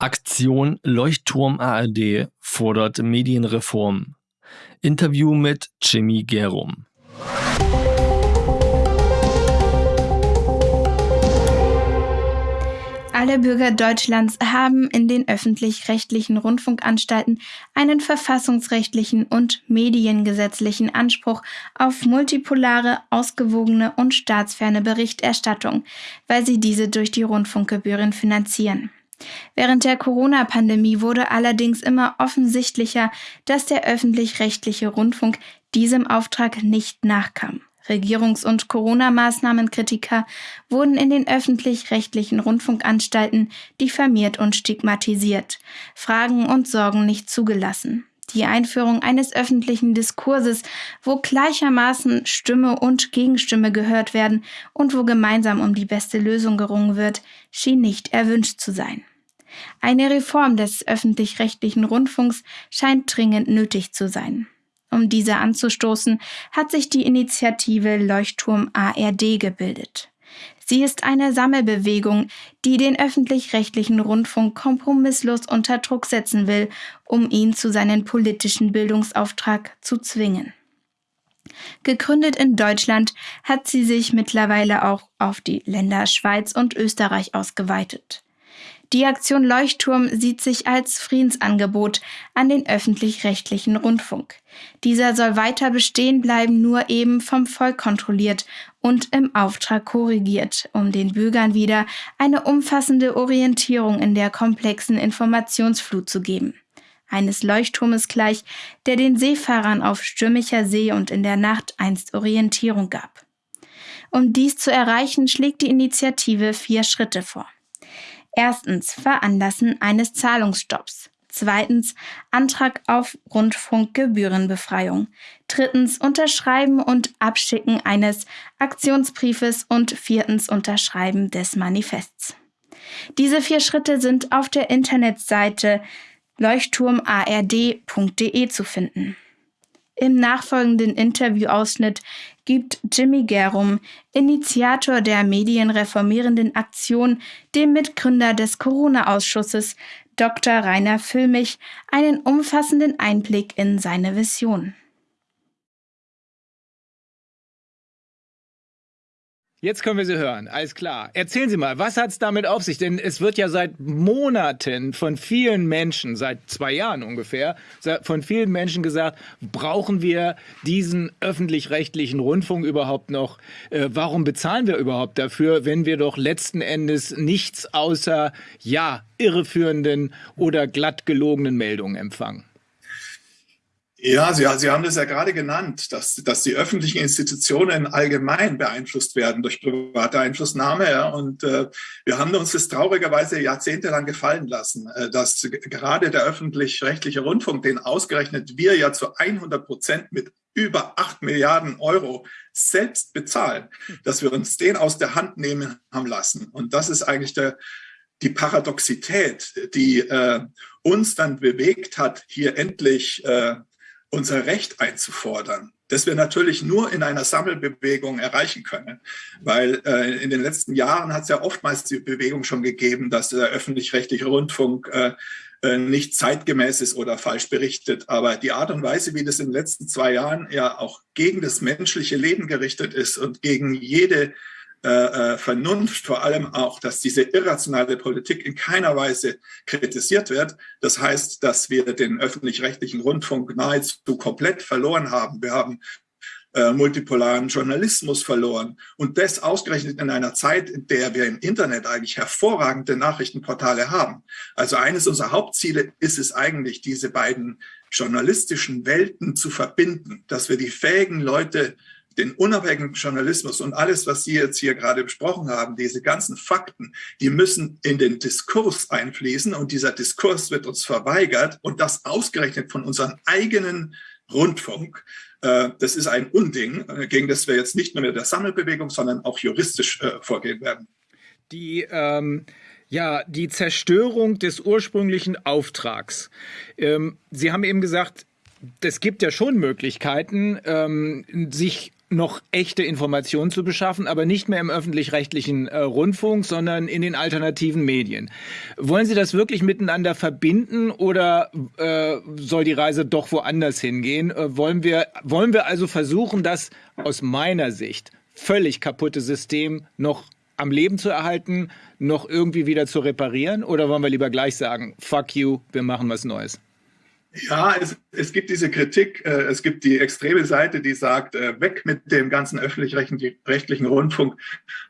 Aktion Leuchtturm ARD fordert Medienreform. Interview mit Jimmy Gerum. Alle Bürger Deutschlands haben in den öffentlich-rechtlichen Rundfunkanstalten einen verfassungsrechtlichen und mediengesetzlichen Anspruch auf multipolare, ausgewogene und staatsferne Berichterstattung, weil sie diese durch die Rundfunkgebühren finanzieren. Während der Corona-Pandemie wurde allerdings immer offensichtlicher, dass der öffentlich-rechtliche Rundfunk diesem Auftrag nicht nachkam. Regierungs- und Corona-Maßnahmenkritiker wurden in den öffentlich-rechtlichen Rundfunkanstalten diffamiert und stigmatisiert, Fragen und Sorgen nicht zugelassen. Die Einführung eines öffentlichen Diskurses, wo gleichermaßen Stimme und Gegenstimme gehört werden und wo gemeinsam um die beste Lösung gerungen wird, schien nicht erwünscht zu sein. Eine Reform des öffentlich-rechtlichen Rundfunks scheint dringend nötig zu sein. Um diese anzustoßen, hat sich die Initiative Leuchtturm ARD gebildet. Sie ist eine Sammelbewegung, die den öffentlich-rechtlichen Rundfunk kompromisslos unter Druck setzen will, um ihn zu seinem politischen Bildungsauftrag zu zwingen. Gegründet in Deutschland hat sie sich mittlerweile auch auf die Länder Schweiz und Österreich ausgeweitet. Die Aktion Leuchtturm sieht sich als Friedensangebot an den öffentlich-rechtlichen Rundfunk. Dieser soll weiter bestehen bleiben, nur eben vom Volk kontrolliert und im Auftrag korrigiert, um den Bürgern wieder eine umfassende Orientierung in der komplexen Informationsflut zu geben. Eines Leuchtturmes gleich, der den Seefahrern auf stürmischer See und in der Nacht einst Orientierung gab. Um dies zu erreichen, schlägt die Initiative vier Schritte vor. Erstens Veranlassen eines Zahlungsstopps. Zweitens Antrag auf Rundfunkgebührenbefreiung. Drittens Unterschreiben und Abschicken eines Aktionsbriefes und viertens Unterschreiben des Manifests. Diese vier Schritte sind auf der Internetseite leuchtturmard.de zu finden. Im nachfolgenden Interviewausschnitt gibt Jimmy Gerum, Initiator der medienreformierenden Aktion, dem Mitgründer des Corona-Ausschusses, Dr. Rainer Füllmich, einen umfassenden Einblick in seine Vision. Jetzt können wir Sie hören, alles klar. Erzählen Sie mal, was hat es damit auf sich? Denn es wird ja seit Monaten von vielen Menschen, seit zwei Jahren ungefähr, von vielen Menschen gesagt, brauchen wir diesen öffentlich-rechtlichen Rundfunk überhaupt noch? Äh, warum bezahlen wir überhaupt dafür, wenn wir doch letzten Endes nichts außer, ja, irreführenden oder glatt gelogenen Meldungen empfangen? Ja, Sie, Sie haben das ja gerade genannt, dass, dass die öffentlichen Institutionen allgemein beeinflusst werden durch private Einflussnahme. Ja, und äh, wir haben uns das traurigerweise jahrzehntelang gefallen lassen, äh, dass gerade der öffentlich-rechtliche Rundfunk, den ausgerechnet wir ja zu 100 Prozent mit über 8 Milliarden Euro selbst bezahlen, dass wir uns den aus der Hand nehmen haben lassen. Und das ist eigentlich der, die Paradoxität, die äh, uns dann bewegt hat, hier endlich äh, unser Recht einzufordern, das wir natürlich nur in einer Sammelbewegung erreichen können. Weil äh, in den letzten Jahren hat es ja oftmals die Bewegung schon gegeben, dass der öffentlich-rechtliche Rundfunk äh, äh, nicht zeitgemäß ist oder falsch berichtet. Aber die Art und Weise, wie das in den letzten zwei Jahren ja auch gegen das menschliche Leben gerichtet ist und gegen jede äh, äh, Vernunft, vor allem auch, dass diese irrationale Politik in keiner Weise kritisiert wird. Das heißt, dass wir den öffentlich-rechtlichen Rundfunk nahezu komplett verloren haben. Wir haben äh, multipolaren Journalismus verloren. Und das ausgerechnet in einer Zeit, in der wir im Internet eigentlich hervorragende Nachrichtenportale haben. Also eines unserer Hauptziele ist es eigentlich, diese beiden journalistischen Welten zu verbinden, dass wir die fähigen Leute den unabhängigen Journalismus und alles, was Sie jetzt hier gerade besprochen haben, diese ganzen Fakten, die müssen in den Diskurs einfließen und dieser Diskurs wird uns verweigert und das ausgerechnet von unserem eigenen Rundfunk. Äh, das ist ein Unding, äh, gegen das wir jetzt nicht nur mit der Sammelbewegung, sondern auch juristisch äh, vorgehen werden. Die ähm ja, die Zerstörung des ursprünglichen Auftrags. Ähm, Sie haben eben gesagt, es gibt ja schon Möglichkeiten, ähm, sich noch echte Informationen zu beschaffen, aber nicht mehr im öffentlich-rechtlichen äh, Rundfunk, sondern in den alternativen Medien. Wollen Sie das wirklich miteinander verbinden oder äh, soll die Reise doch woanders hingehen? Äh, wollen, wir, wollen wir also versuchen, das aus meiner Sicht völlig kaputte System noch am Leben zu erhalten, noch irgendwie wieder zu reparieren? Oder wollen wir lieber gleich sagen, fuck you, wir machen was Neues? Ja, es, es gibt diese Kritik. Äh, es gibt die extreme Seite, die sagt, äh, weg mit dem ganzen öffentlich-rechtlichen Rundfunk.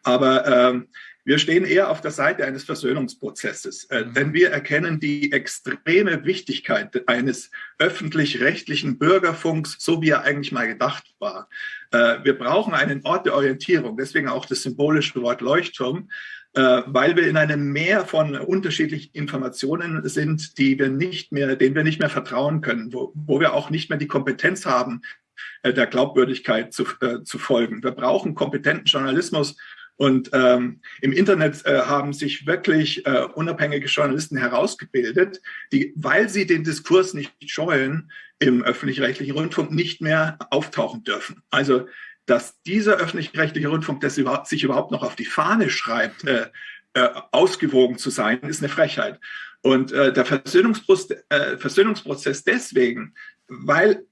Aber ähm, wir stehen eher auf der Seite eines Versöhnungsprozesses, äh, mhm. denn wir erkennen die extreme Wichtigkeit eines öffentlich-rechtlichen Bürgerfunks, so wie er eigentlich mal gedacht war. Äh, wir brauchen einen Ort der Orientierung, deswegen auch das symbolische Wort Leuchtturm. Äh, weil wir in einem Meer von unterschiedlichen Informationen sind, die wir nicht mehr, denen wir nicht mehr vertrauen können, wo, wo wir auch nicht mehr die Kompetenz haben, äh, der Glaubwürdigkeit zu, äh, zu folgen. Wir brauchen kompetenten Journalismus und ähm, im Internet äh, haben sich wirklich äh, unabhängige Journalisten herausgebildet, die, weil sie den Diskurs nicht scheuen, im öffentlich-rechtlichen Rundfunk nicht mehr auftauchen dürfen. Also dass dieser öffentlich-rechtliche Rundfunk, der sich überhaupt noch auf die Fahne schreibt, äh, äh, ausgewogen zu sein, ist eine Frechheit. Und äh, der Versöhnungsprozess, äh, Versöhnungsprozess deswegen, weil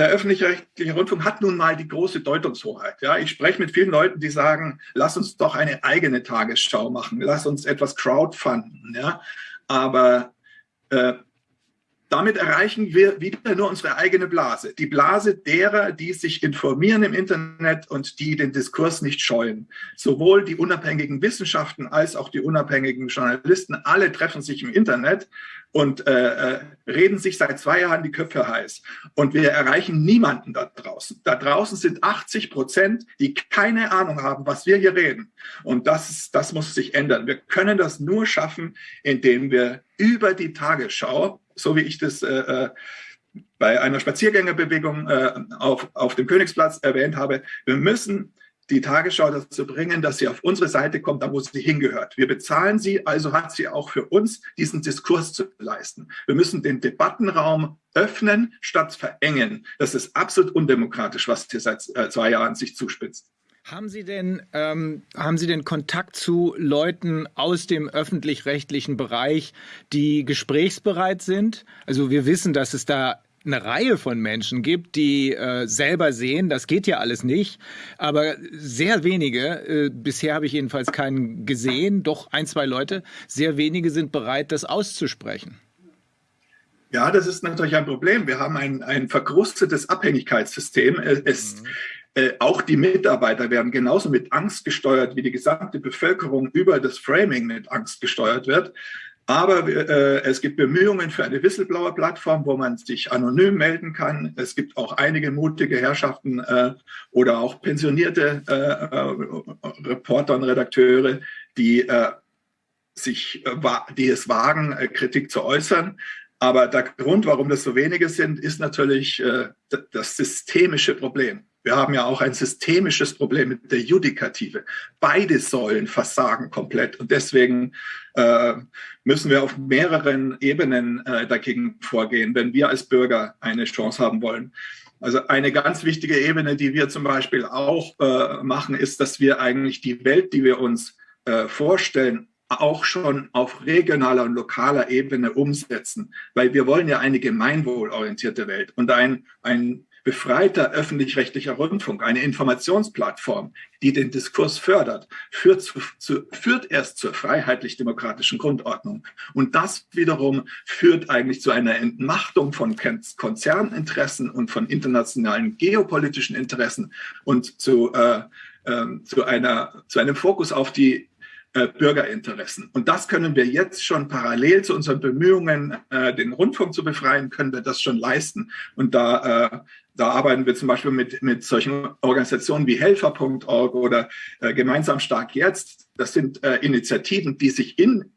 der öffentlich-rechtliche Rundfunk hat nun mal die große Deutungshoheit. Ja, ich spreche mit vielen Leuten, die sagen, lass uns doch eine eigene Tagesschau machen, lass uns etwas crowdfunden. Ja, aber äh, damit erreichen wir wieder nur unsere eigene Blase. Die Blase derer, die sich informieren im Internet und die den Diskurs nicht scheuen. Sowohl die unabhängigen Wissenschaften als auch die unabhängigen Journalisten, alle treffen sich im Internet und äh, äh reden sich seit zwei Jahren die Köpfe heiß. Und wir erreichen niemanden da draußen. Da draußen sind 80 Prozent, die keine Ahnung haben, was wir hier reden. Und das, das muss sich ändern. Wir können das nur schaffen, indem wir über die Tagesschau so wie ich das äh, äh, bei einer Spaziergängerbewegung äh, auf, auf dem Königsplatz erwähnt habe. Wir müssen die Tagesschau dazu bringen, dass sie auf unsere Seite kommt, da wo sie hingehört. Wir bezahlen sie, also hat sie auch für uns diesen Diskurs zu leisten. Wir müssen den Debattenraum öffnen statt verengen. Das ist absolut undemokratisch, was hier seit äh, zwei Jahren sich zuspitzt. Haben Sie denn, ähm, haben Sie denn Kontakt zu Leuten aus dem öffentlich-rechtlichen Bereich, die gesprächsbereit sind? Also wir wissen, dass es da eine Reihe von Menschen gibt, die äh, selber sehen, das geht ja alles nicht, aber sehr wenige, äh, bisher habe ich jedenfalls keinen gesehen, doch ein, zwei Leute, sehr wenige sind bereit, das auszusprechen. Ja, das ist natürlich ein Problem. Wir haben ein, ein verkrustetes Abhängigkeitssystem. Es, mhm. Äh, auch die Mitarbeiter werden genauso mit Angst gesteuert, wie die gesamte Bevölkerung über das Framing mit Angst gesteuert wird. Aber äh, es gibt Bemühungen für eine Whistleblower-Plattform, wo man sich anonym melden kann. Es gibt auch einige mutige Herrschaften äh, oder auch pensionierte äh, äh Reporter und Redakteure, die äh, sich, die es wagen, Kritik zu äußern. Aber der Grund, warum das so wenige sind, ist natürlich das systemische Problem. Wir haben ja auch ein systemisches Problem mit der Judikative. Beide Säulen versagen komplett und deswegen äh, müssen wir auf mehreren Ebenen äh, dagegen vorgehen, wenn wir als Bürger eine Chance haben wollen. Also eine ganz wichtige Ebene, die wir zum Beispiel auch äh, machen, ist, dass wir eigentlich die Welt, die wir uns äh, vorstellen, auch schon auf regionaler und lokaler Ebene umsetzen, weil wir wollen ja eine gemeinwohlorientierte Welt und ein, ein befreiter öffentlich-rechtlicher Rundfunk, eine Informationsplattform, die den Diskurs fördert, führt, zu, zu, führt erst zur freiheitlich-demokratischen Grundordnung. Und das wiederum führt eigentlich zu einer Entmachtung von Konzerninteressen und von internationalen geopolitischen Interessen und zu, äh, äh, zu, einer, zu einem Fokus auf die äh, Bürgerinteressen. Und das können wir jetzt schon parallel zu unseren Bemühungen, äh, den Rundfunk zu befreien, können wir das schon leisten. Und da, äh, da arbeiten wir zum Beispiel mit, mit solchen Organisationen wie Helfer.org oder äh, Gemeinsam stark jetzt. Das sind äh, Initiativen, die sich in,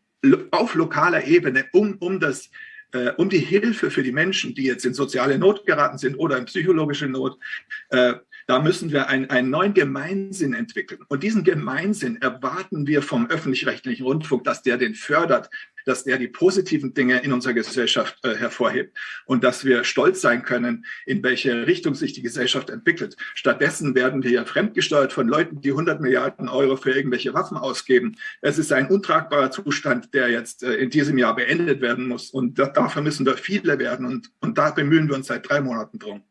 auf lokaler Ebene um, um das um die Hilfe für die Menschen, die jetzt in soziale Not geraten sind oder in psychologische Not, äh, Da müssen wir ein, einen neuen Gemeinsinn entwickeln. Und diesen Gemeinsinn erwarten wir vom öffentlich-rechtlichen Rundfunk, dass der den fördert, dass er die positiven Dinge in unserer Gesellschaft äh, hervorhebt und dass wir stolz sein können, in welche Richtung sich die Gesellschaft entwickelt. Stattdessen werden wir ja fremdgesteuert von Leuten, die 100 Milliarden Euro für irgendwelche Waffen ausgeben. Es ist ein untragbarer Zustand, der jetzt äh, in diesem Jahr beendet werden muss. Und da, dafür müssen wir viele werden. Und, und da bemühen wir uns seit drei Monaten drum.